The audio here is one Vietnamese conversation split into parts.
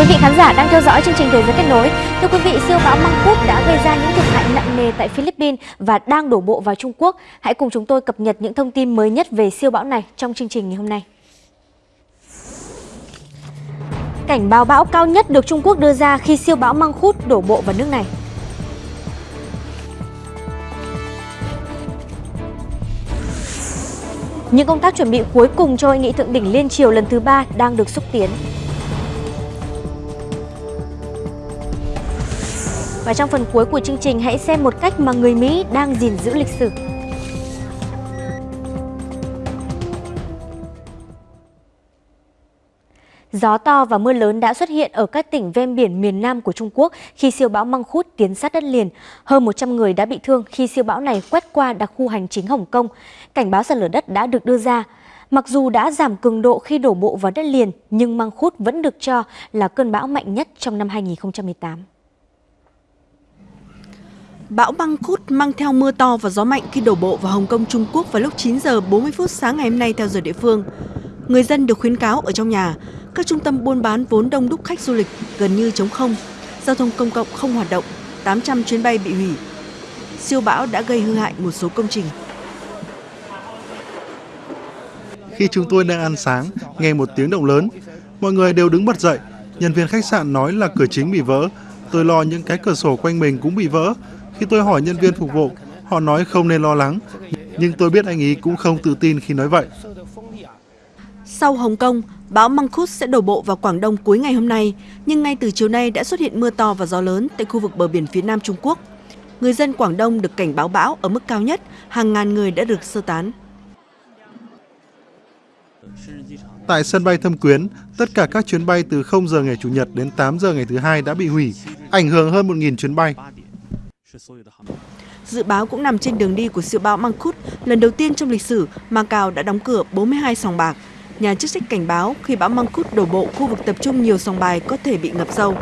quý vị khán giả đang theo dõi chương trình Thế giới kết nối. Thưa quý vị, siêu bão Mangkhut đã gây ra những thiệt hại nặng nề tại Philippines và đang đổ bộ vào Trung Quốc. Hãy cùng chúng tôi cập nhật những thông tin mới nhất về siêu bão này trong chương trình ngày hôm nay. Cảnh báo bão cao nhất được Trung Quốc đưa ra khi siêu bão Mangkhut đổ bộ vào nước này. Những công tác chuẩn bị cuối cùng cho hội nghị thượng đỉnh liên triều lần thứ ba đang được xúc tiến. Và trong phần cuối của chương trình hãy xem một cách mà người Mỹ đang gìn giữ lịch sử. Gió to và mưa lớn đã xuất hiện ở các tỉnh ven biển miền Nam của Trung Quốc khi siêu bão Mangkhut tiến sát đất liền. Hơn 100 người đã bị thương khi siêu bão này quét qua đặc khu hành chính Hồng Kông. Cảnh báo sạt lở đất đã được đưa ra. Mặc dù đã giảm cường độ khi đổ bộ vào đất liền, nhưng Mangkhut vẫn được cho là cơn bão mạnh nhất trong năm 2018. Bão Mangkhut mang theo mưa to và gió mạnh khi đổ bộ vào Hồng Kông, Trung Quốc vào lúc 9 giờ 40 phút sáng ngày hôm nay theo giờ địa phương. Người dân được khuyến cáo ở trong nhà, các trung tâm buôn bán vốn đông đúc khách du lịch gần như trống không, giao thông công cộng không hoạt động, 800 chuyến bay bị hủy. Siêu bão đã gây hư hại một số công trình. Khi chúng tôi đang ăn sáng, nghe một tiếng động lớn, mọi người đều đứng bật dậy. Nhân viên khách sạn nói là cửa chính bị vỡ. Tôi lo những cái cửa sổ quanh mình cũng bị vỡ. Khi tôi hỏi nhân viên phục vụ, họ nói không nên lo lắng. Nhưng tôi biết anh ấy cũng không tự tin khi nói vậy. Sau Hồng Kông, bão Mangkhut sẽ đổ bộ vào Quảng Đông cuối ngày hôm nay, nhưng ngay từ chiều nay đã xuất hiện mưa to và gió lớn tại khu vực bờ biển phía Nam Trung Quốc. Người dân Quảng Đông được cảnh báo bão ở mức cao nhất, hàng ngàn người đã được sơ tán. Tại sân bay Thâm Quyến, tất cả các chuyến bay từ 0 giờ ngày Chủ nhật đến 8 giờ ngày thứ hai đã bị hủy, ảnh hưởng hơn 1.000 chuyến bay. Dự báo cũng nằm trên đường đi của siêu bão Mangkhut, lần đầu tiên trong lịch sử, Macau đã đóng cửa 42 sòng bạc. Nhà chức trách cảnh báo khi bão Mangkhut đổ bộ, khu vực tập trung nhiều sòng bài có thể bị ngập sâu.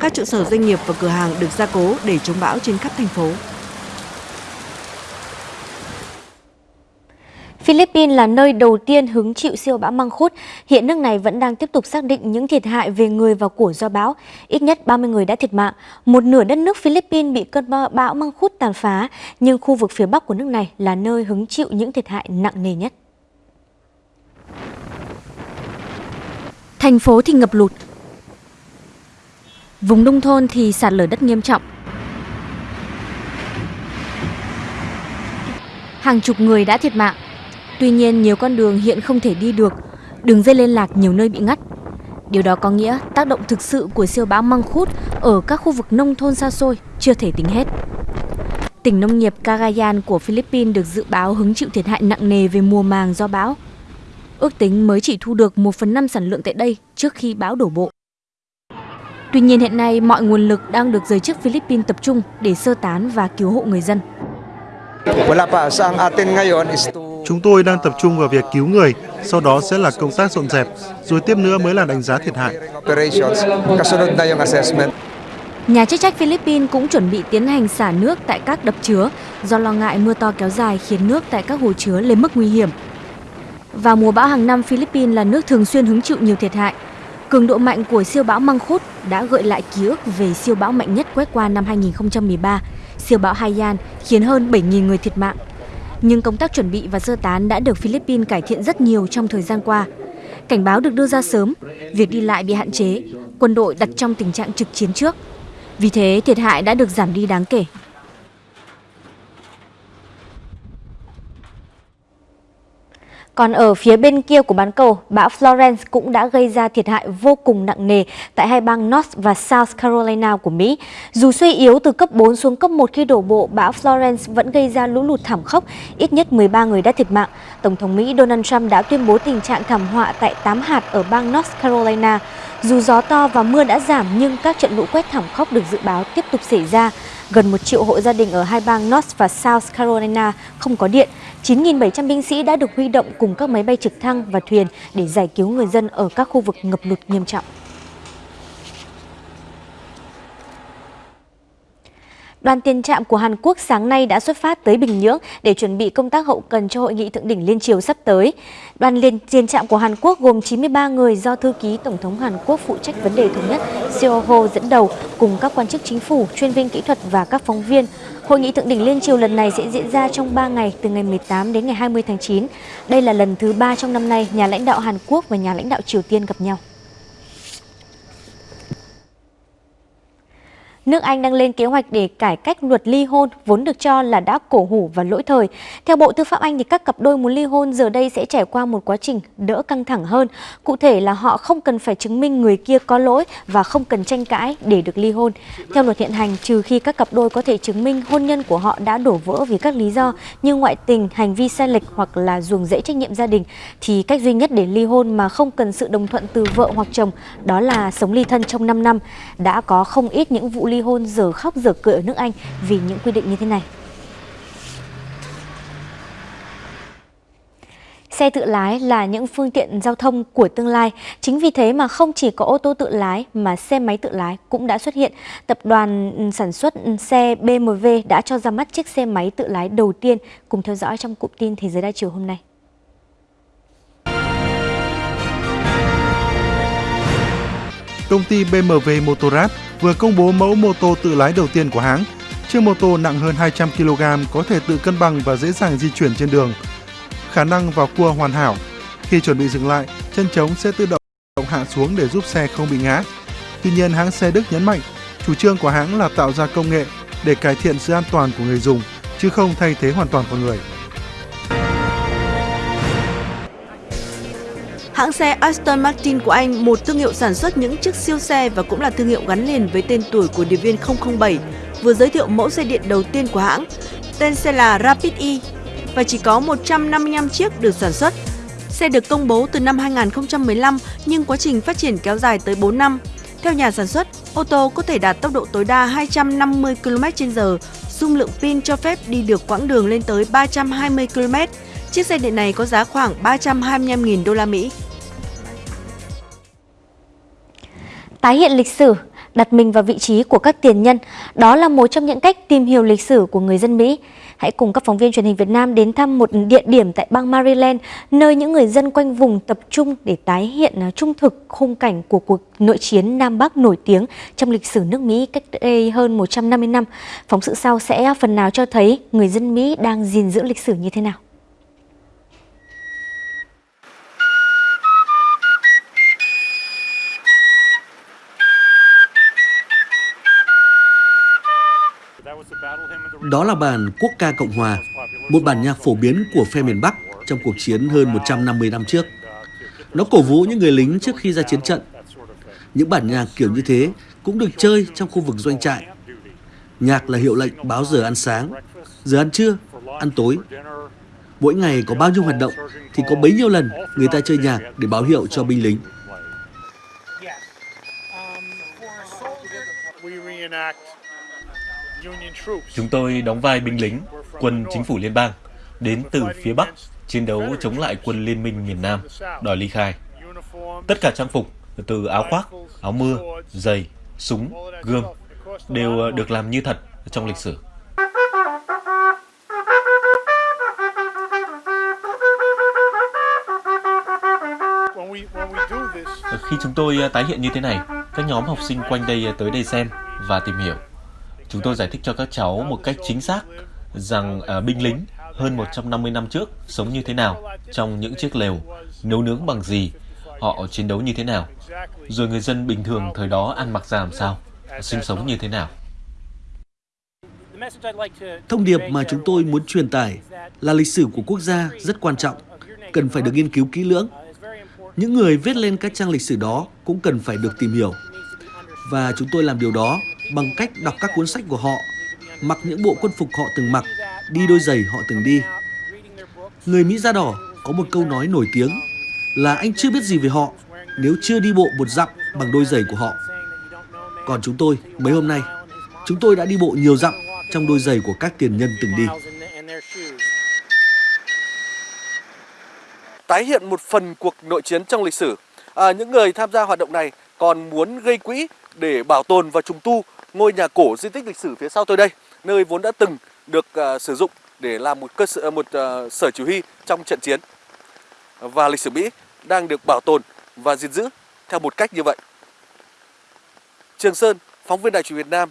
Các trụ sở doanh nghiệp và cửa hàng được gia cố để chống bão trên khắp thành phố. Philippines là nơi đầu tiên hứng chịu siêu bão Mangkhut. Hiện nước này vẫn đang tiếp tục xác định những thiệt hại về người và của do bão. Ít nhất 30 người đã thiệt mạng. Một nửa đất nước Philippines bị cơn bão Mangkhut tàn phá, nhưng khu vực phía bắc của nước này là nơi hứng chịu những thiệt hại nặng nề nhất. Thành phố thì ngập lụt. Vùng nông thôn thì sạt lở đất nghiêm trọng. Hàng chục người đã thiệt mạng. Tuy nhiên, nhiều con đường hiện không thể đi được, đường dây liên lạc nhiều nơi bị ngắt. Điều đó có nghĩa tác động thực sự của siêu bão măng khút ở các khu vực nông thôn xa xôi chưa thể tính hết. Tỉnh nông nghiệp Cagayan của Philippines được dự báo hứng chịu thiệt hại nặng nề về mùa màng do bão. Ước tính mới chỉ thu được 1 phần 5 sản lượng tại đây trước khi bão đổ bộ. Tuy nhiên hiện nay mọi nguồn lực đang được giới chức Philippines tập trung để sơ tán và cứu hộ người dân. Chúng tôi đang tập trung vào việc cứu người, sau đó sẽ là công tác dọn dẹp, rồi tiếp nữa mới là đánh giá thiệt hại. Nhà chức trách Philippines cũng chuẩn bị tiến hành xả nước tại các đập chứa do lo ngại mưa to kéo dài khiến nước tại các hồ chứa lên mức nguy hiểm. Vào mùa bão hàng năm, Philippines là nước thường xuyên hứng chịu nhiều thiệt hại. Cường độ mạnh của siêu bão Mangkhut đã gợi lại ký ức về siêu bão mạnh nhất quét qua năm 2013, siêu bão Haiyan khiến hơn 7.000 người thiệt mạng. Nhưng công tác chuẩn bị và sơ tán đã được Philippines cải thiện rất nhiều trong thời gian qua. Cảnh báo được đưa ra sớm, việc đi lại bị hạn chế, quân đội đặt trong tình trạng trực chiến trước. Vì thế, thiệt hại đã được giảm đi đáng kể. Còn ở phía bên kia của bán cầu, bão Florence cũng đã gây ra thiệt hại vô cùng nặng nề tại hai bang North và South Carolina của Mỹ. Dù suy yếu từ cấp 4 xuống cấp 1 khi đổ bộ, bão Florence vẫn gây ra lũ lụt thảm khốc, ít nhất 13 người đã thiệt mạng. Tổng thống Mỹ Donald Trump đã tuyên bố tình trạng thảm họa tại 8 hạt ở bang North Carolina. Dù gió to và mưa đã giảm nhưng các trận lũ quét thảm khốc được dự báo tiếp tục xảy ra. Gần 1 triệu hộ gia đình ở hai bang North và South Carolina không có điện. 9.700 binh sĩ đã được huy động cùng các máy bay trực thăng và thuyền để giải cứu người dân ở các khu vực ngập lụt nghiêm trọng. Đoàn tiền trạm của Hàn Quốc sáng nay đã xuất phát tới Bình Nhưỡng để chuẩn bị công tác hậu cần cho hội nghị thượng đỉnh liên triều sắp tới. Đoàn liên tiền trạm của Hàn Quốc gồm 93 người do thư ký Tổng thống Hàn Quốc phụ trách vấn đề thống nhất Seo Ho dẫn đầu cùng các quan chức chính phủ, chuyên viên kỹ thuật và các phóng viên. Hội nghị thượng đỉnh liên triều lần này sẽ diễn ra trong 3 ngày, từ ngày 18 đến ngày 20 tháng 9. Đây là lần thứ ba trong năm nay nhà lãnh đạo Hàn Quốc và nhà lãnh đạo Triều Tiên gặp nhau. Nước Anh đang lên kế hoạch để cải cách luật ly hôn vốn được cho là đã cổ hủ và lỗi thời. Theo Bộ Tư pháp Anh thì các cặp đôi muốn ly hôn giờ đây sẽ trải qua một quá trình đỡ căng thẳng hơn. Cụ thể là họ không cần phải chứng minh người kia có lỗi và không cần tranh cãi để được ly hôn. Theo luật hiện hành, trừ khi các cặp đôi có thể chứng minh hôn nhân của họ đã đổ vỡ vì các lý do như ngoại tình, hành vi sai lệch hoặc là ruồng rẫy trách nhiệm gia đình thì cách duy nhất để ly hôn mà không cần sự đồng thuận từ vợ hoặc chồng đó là sống ly thân trong 5 năm. Đã có không ít những vụ ly ly hôn giờ khóc giờ cười ở nước Anh vì những quy định như thế này. Xe tự lái là những phương tiện giao thông của tương lai. Chính vì thế mà không chỉ có ô tô tự lái mà xe máy tự lái cũng đã xuất hiện. Tập đoàn ừ, sản xuất xe BMW đã cho ra mắt chiếc xe máy tự lái đầu tiên. Cùng theo dõi trong cụm tin Thế giới đa chiều hôm nay. Công ty BMW Motorrad vừa công bố mẫu mô tô tự lái đầu tiên của hãng. Chiếc mô tô nặng hơn 200 kg có thể tự cân bằng và dễ dàng di chuyển trên đường. Khả năng vào cua hoàn hảo. Khi chuẩn bị dừng lại, chân trống sẽ tự động hạ xuống để giúp xe không bị ngã. Tuy nhiên, hãng xe Đức nhấn mạnh, chủ trương của hãng là tạo ra công nghệ để cải thiện sự an toàn của người dùng, chứ không thay thế hoàn toàn con người. Hãng xe Aston Martin của Anh, một thương hiệu sản xuất những chiếc siêu xe và cũng là thương hiệu gắn liền với tên tuổi của điệp viên 007, vừa giới thiệu mẫu xe điện đầu tiên của hãng. Tên xe là Rapid E và chỉ có 155 chiếc được sản xuất. Xe được công bố từ năm 2015 nhưng quá trình phát triển kéo dài tới 4 năm. Theo nhà sản xuất, ô tô có thể đạt tốc độ tối đa 250 km/h, dung lượng pin cho phép đi được quãng đường lên tới 320 km. Chiếc xe điện này có giá khoảng 325.000 đô la Mỹ. Tái hiện lịch sử, đặt mình vào vị trí của các tiền nhân, đó là một trong những cách tìm hiểu lịch sử của người dân Mỹ. Hãy cùng các phóng viên truyền hình Việt Nam đến thăm một địa điểm tại bang Maryland, nơi những người dân quanh vùng tập trung để tái hiện à, trung thực khung cảnh của cuộc nội chiến Nam Bắc nổi tiếng trong lịch sử nước Mỹ cách đây hơn 150 năm. Phóng sự sau sẽ phần nào cho thấy người dân Mỹ đang gìn giữ lịch sử như thế nào. Đó là bản Quốc ca Cộng Hòa, một bản nhạc phổ biến của phe miền Bắc trong cuộc chiến hơn 150 năm trước. Nó cổ vũ những người lính trước khi ra chiến trận. Những bản nhạc kiểu như thế cũng được chơi trong khu vực doanh trại. Nhạc là hiệu lệnh báo giờ ăn sáng, giờ ăn trưa, ăn tối. Mỗi ngày có bao nhiêu hoạt động thì có bấy nhiêu lần người ta chơi nhạc để báo hiệu cho binh lính. Chúng tôi đóng vai binh lính, quân chính phủ liên bang, đến từ phía Bắc, chiến đấu chống lại quân liên minh miền Nam, đòi ly khai. Tất cả trang phục, từ áo khoác, áo mưa, giày, súng, gươm, đều ờ, được làm như thật trong lịch sử. Khi chúng tôi ờ, tái hiện như thế này, các nhóm học sinh quanh đây ờ, tới đây xem và tìm hiểu. Chúng tôi giải thích cho các cháu một cách chính xác rằng à, binh lính hơn 150 năm trước sống như thế nào trong những chiếc lều, nấu nướng bằng gì, họ chiến đấu như thế nào, rồi người dân bình thường thời đó ăn mặc ra làm sao, sinh sống như thế nào. Thông điệp mà chúng tôi muốn truyền tải là lịch sử của quốc gia rất quan trọng, cần phải được nghiên cứu kỹ lưỡng. Những người viết lên các trang lịch sử đó cũng cần phải được tìm hiểu. Và chúng tôi làm điều đó bằng cách đọc các cuốn sách của họ, mặc những bộ quân phục họ từng mặc, đi đôi giày họ từng đi. Người Mỹ da đỏ có một câu nói nổi tiếng là anh chưa biết gì về họ nếu chưa đi bộ một dặm bằng đôi giày của họ. Còn chúng tôi, mấy hôm nay, chúng tôi đã đi bộ nhiều dặm trong đôi giày của các tiền nhân từng đi. Tái hiện một phần cuộc nội chiến trong lịch sử, à, những người tham gia hoạt động này còn muốn gây quỹ để bảo tồn và trùng tu ngôi nhà cổ di tích lịch sử phía sau tôi đây, nơi vốn đã từng được uh, sử dụng để làm một cơ sở à, một uh, sở chỉ huy trong trận chiến. Và lịch sử Mỹ đang được bảo tồn và gìn giữ theo một cách như vậy. Trường Sơn, phóng viên Đài truyền Việt Nam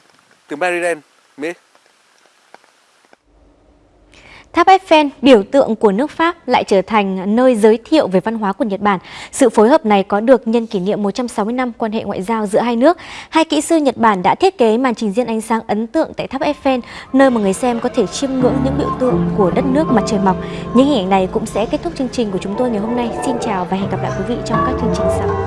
từ Maryland, Mỹ. Tháp Eiffel, biểu tượng của nước Pháp, lại trở thành nơi giới thiệu về văn hóa của Nhật Bản. Sự phối hợp này có được nhân kỷ niệm 160 năm quan hệ ngoại giao giữa hai nước. Hai kỹ sư Nhật Bản đã thiết kế màn trình diễn ánh sáng ấn tượng tại Tháp Eiffel, nơi mà người xem có thể chiêm ngưỡng những biểu tượng của đất nước mặt trời mọc. Những hình ảnh này cũng sẽ kết thúc chương trình của chúng tôi ngày hôm nay. Xin chào và hẹn gặp lại quý vị trong các chương trình sau.